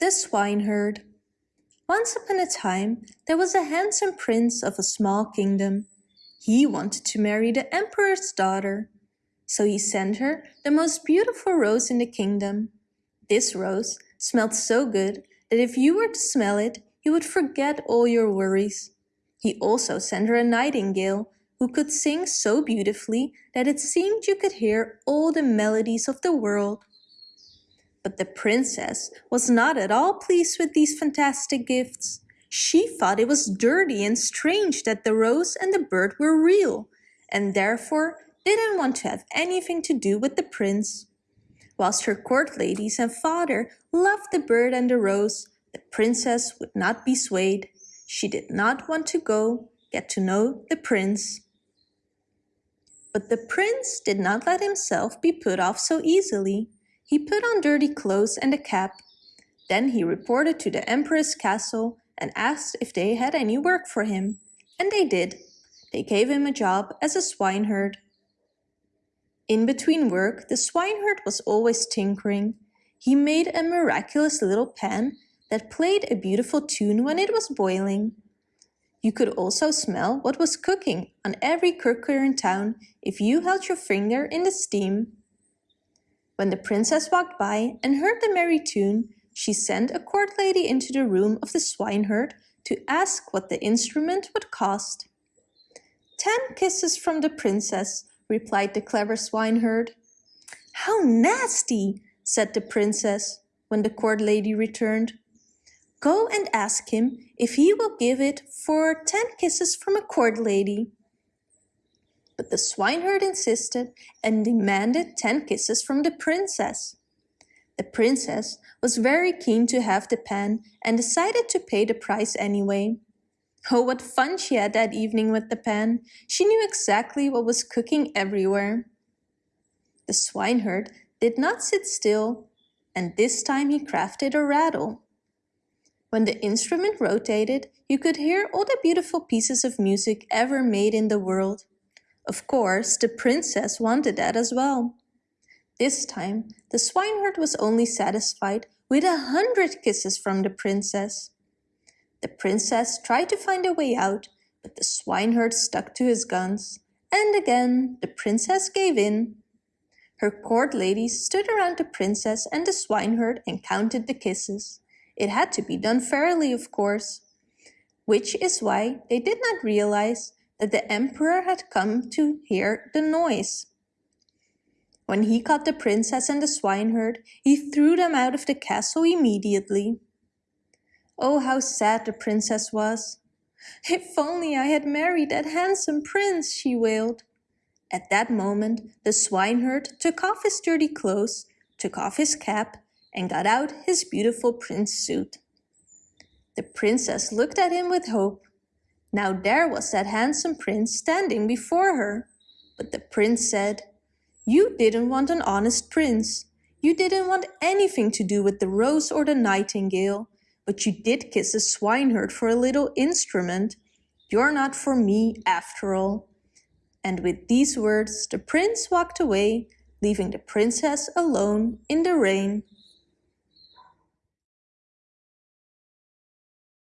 The Swineherd Once upon a time there was a handsome prince of a small kingdom. He wanted to marry the emperor's daughter. So he sent her the most beautiful rose in the kingdom. This rose smelled so good that if you were to smell it, you would forget all your worries. He also sent her a nightingale who could sing so beautifully that it seemed you could hear all the melodies of the world. But the princess was not at all pleased with these fantastic gifts. She thought it was dirty and strange that the rose and the bird were real, and therefore didn't want to have anything to do with the prince. Whilst her court ladies and father loved the bird and the rose, the princess would not be swayed. She did not want to go get to know the prince. But the prince did not let himself be put off so easily. He put on dirty clothes and a cap. Then he reported to the emperor's castle and asked if they had any work for him. And they did. They gave him a job as a swineherd. In between work, the swineherd was always tinkering. He made a miraculous little pan that played a beautiful tune when it was boiling. You could also smell what was cooking on every cooker in town if you held your finger in the steam. When the princess walked by and heard the merry tune, she sent a court lady into the room of the swineherd to ask what the instrument would cost. Ten kisses from the princess, replied the clever swineherd. How nasty, said the princess when the court lady returned. Go and ask him if he will give it for ten kisses from a court lady. But the swineherd insisted and demanded ten kisses from the princess. The princess was very keen to have the pan and decided to pay the price anyway. Oh, what fun she had that evening with the pan. She knew exactly what was cooking everywhere. The swineherd did not sit still, and this time he crafted a rattle. When the instrument rotated, you could hear all the beautiful pieces of music ever made in the world. Of course, the princess wanted that as well. This time, the swineherd was only satisfied with a hundred kisses from the princess. The princess tried to find a way out, but the swineherd stuck to his guns. And again, the princess gave in. Her court ladies stood around the princess and the swineherd and counted the kisses. It had to be done fairly, of course. Which is why they did not realize that the emperor had come to hear the noise. When he caught the princess and the swineherd, he threw them out of the castle immediately. Oh, how sad the princess was. If only I had married that handsome prince, she wailed. At that moment, the swineherd took off his dirty clothes, took off his cap, and got out his beautiful prince suit. The princess looked at him with hope. Now there was that handsome prince standing before her. But the prince said, You didn't want an honest prince. You didn't want anything to do with the rose or the nightingale, but you did kiss a swineherd for a little instrument. You're not for me after all. And with these words the prince walked away, leaving the princess alone in the rain.